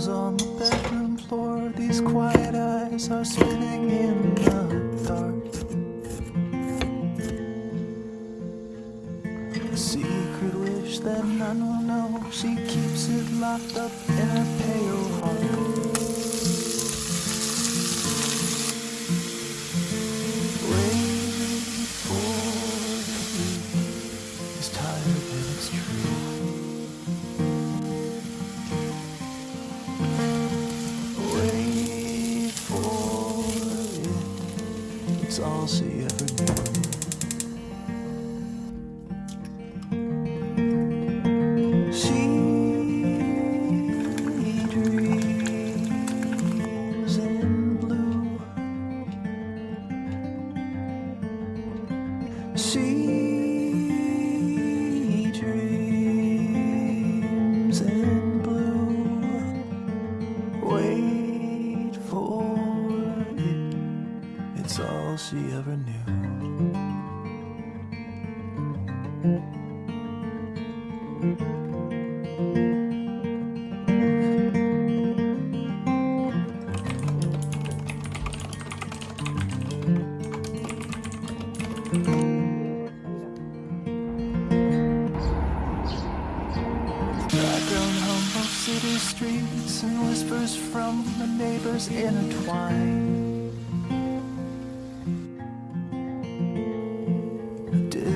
shadows on the bedroom floor These quiet eyes are spinning in the dark. A secret wish that none will know She keeps it locked up in a pale It's all she ever knew. She all she ever knew. City streets and whispers from the neighbors intertwine.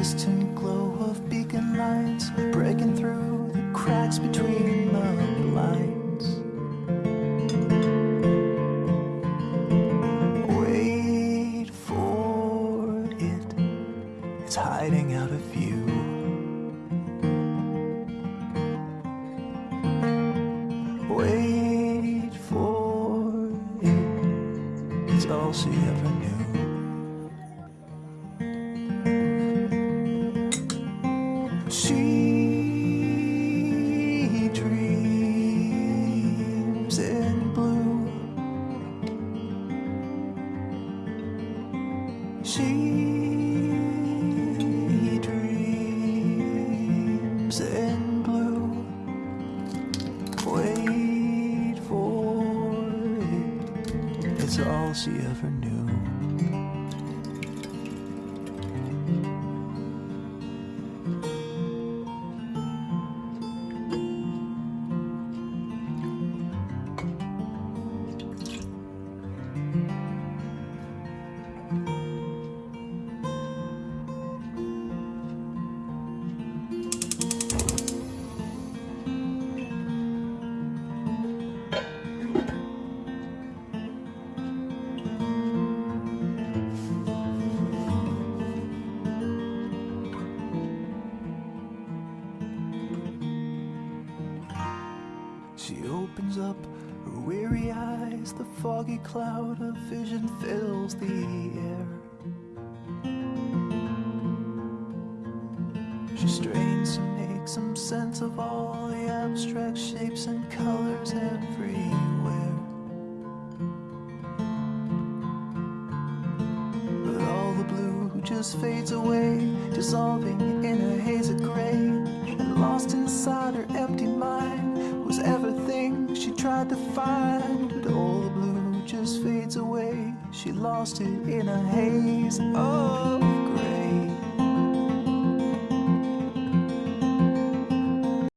Distant glow of beacon lights breaking through the cracks between the blinds. Wait for it, it's hiding out of view. Wait for it. It's all she ever knew. She dreams in blue. She dreams in blue. Wait for it. It's all she ever knew. Opens up her weary eyes, the foggy cloud of vision fills the air. She strains to make some sense of all the abstract shapes and colors everywhere. But all the blue just fades away, dissolving in a haze of gray. And lost inside her was to find But all the blue just fades away. She lost it in a haze of grey